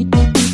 you.